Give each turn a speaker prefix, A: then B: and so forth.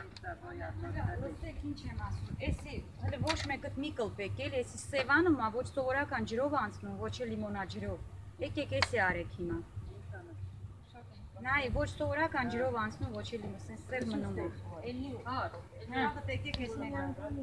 A: Լսեք ինչ եմ ասում։ Էսի հələ ոչ մեկը մի կլպեք էլ, էսի Սևանը մա ոչ սովորական ջրով անցնում, ոչ էլ լիմոնաջրով։ Եկեք էսի արեք հիմա։ Նայ, ոչ սովորական ջրով անցնում, ոչ էլ լիմոն, սենց սև մնում է։ Էլի,
B: հա,
A: հա, եկեք էս մեկը։